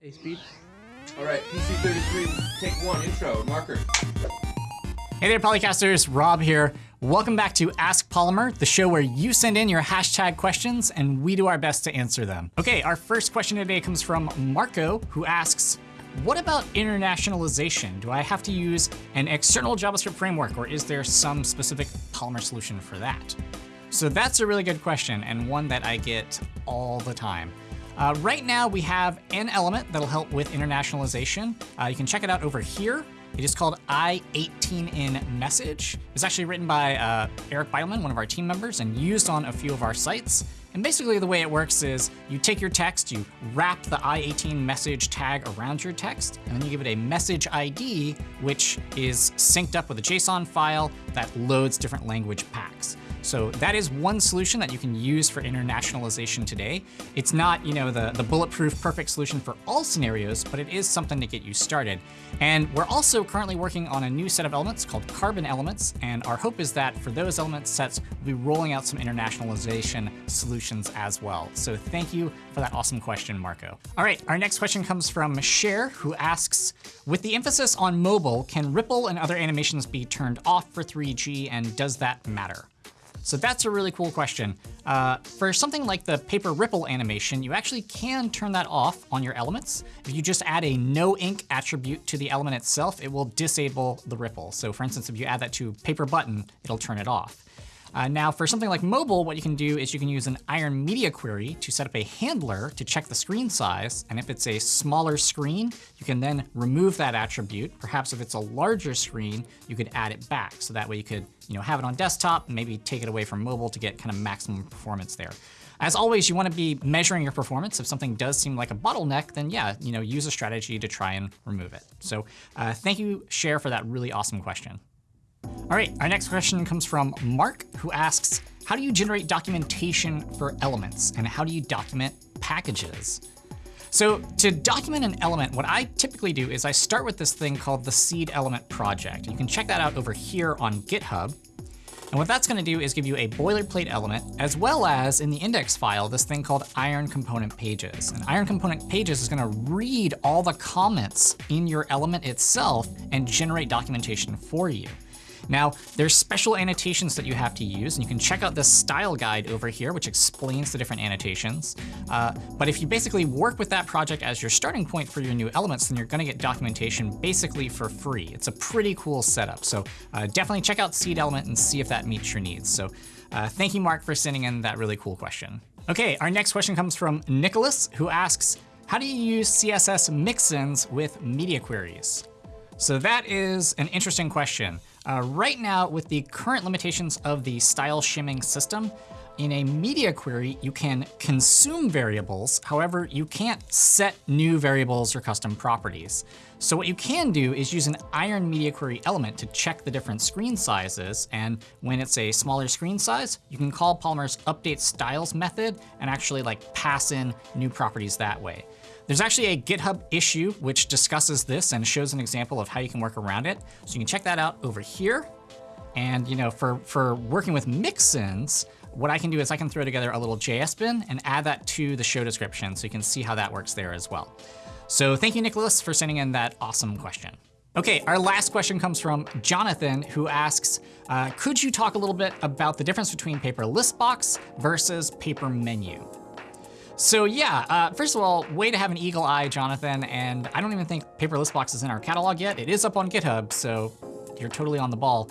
A speed. All right, PC33, take one, intro, marker. Hey there, Polycasters. Rob here. Welcome back to Ask Polymer, the show where you send in your hashtag questions and we do our best to answer them. Okay, our first question today comes from Marco, who asks, what about internationalization? Do I have to use an external JavaScript framework or is there some specific Polymer solution for that? So that's a really good question and one that I get all the time. Uh, right now we have an element that'll help with internationalization. Uh, you can check it out over here. It is called i18n message. It's actually written by uh, Eric Bidelman, one of our team members, and used on a few of our sites. And basically the way it works is you take your text, you wrap the i18 message tag around your text, and then you give it a message ID, which is synced up with a JSON file that loads different language packs. So that is one solution that you can use for internationalization today. It's not, you know, the, the bulletproof perfect solution for all scenarios, but it is something to get you started. And we're also currently working on a new set of elements called carbon elements. And our hope is that for those element sets, we'll be rolling out some internationalization solutions as well. So thank you for that awesome question, Marco. All right, our next question comes from Cher, who asks, with the emphasis on mobile, can ripple and other animations be turned off for 3G and does that matter? So that's a really cool question. Uh, for something like the paper ripple animation, you actually can turn that off on your elements. If you just add a no ink attribute to the element itself, it will disable the ripple. So for instance, if you add that to paper button, it'll turn it off. Uh, now for something like mobile, what you can do is you can use an iron media query to set up a handler to check the screen size. And if it's a smaller screen, you can then remove that attribute. Perhaps if it's a larger screen, you could add it back. So that way you could you know, have it on desktop maybe take it away from mobile to get kind of maximum performance there. As always, you want to be measuring your performance. If something does seem like a bottleneck, then yeah, you know, use a strategy to try and remove it. So uh, thank you, Cher, for that really awesome question. All right, our next question comes from Mark, who asks, how do you generate documentation for elements? And how do you document packages? So to document an element, what I typically do is I start with this thing called the seed element project. You can check that out over here on GitHub. And what that's going to do is give you a boilerplate element, as well as in the index file, this thing called iron component pages. And iron component pages is going to read all the comments in your element itself and generate documentation for you. Now, there's special annotations that you have to use, and you can check out this style guide over here, which explains the different annotations. Uh, but if you basically work with that project as your starting point for your new elements, then you're gonna get documentation basically for free. It's a pretty cool setup. So uh, definitely check out Seed Element and see if that meets your needs. So uh, thank you, Mark, for sending in that really cool question. Okay, our next question comes from Nicholas, who asks, how do you use CSS mixins with media queries? So that is an interesting question. Uh, right now, with the current limitations of the style shimming system, in a media query, you can consume variables. However, you can't set new variables or custom properties. So what you can do is use an iron media query element to check the different screen sizes. And when it's a smaller screen size, you can call Polymer's update styles method and actually like pass in new properties that way. There's actually a GitHub issue which discusses this and shows an example of how you can work around it. So you can check that out over here. And you know, for, for working with mixins, what I can do is I can throw together a little JS bin and add that to the show description so you can see how that works there as well. So thank you, Nicholas, for sending in that awesome question. Okay, our last question comes from Jonathan, who asks, uh, could you talk a little bit about the difference between paper list box versus paper menu? So yeah, uh, first of all, way to have an eagle eye, Jonathan, and I don't even think Paper List Box is in our catalog yet. It is up on GitHub, so you're totally on the ball.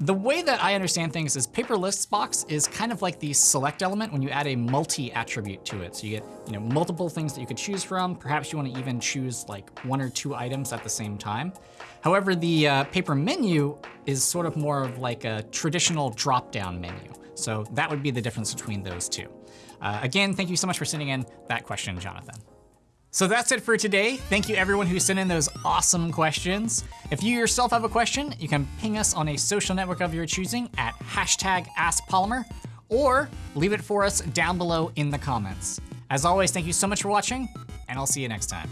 The way that I understand things is paper lists box is kind of like the select element when you add a multi attribute to it. So you get you know multiple things that you could choose from. Perhaps you want to even choose like one or two items at the same time. However, the uh, paper menu is sort of more of like a traditional drop-down menu. So that would be the difference between those two. Uh, again, thank you so much for sending in that question, Jonathan. So that's it for today. Thank you everyone who sent in those awesome questions. If you yourself have a question, you can ping us on a social network of your choosing at hashtag AskPolymer, or leave it for us down below in the comments. As always, thank you so much for watching, and I'll see you next time.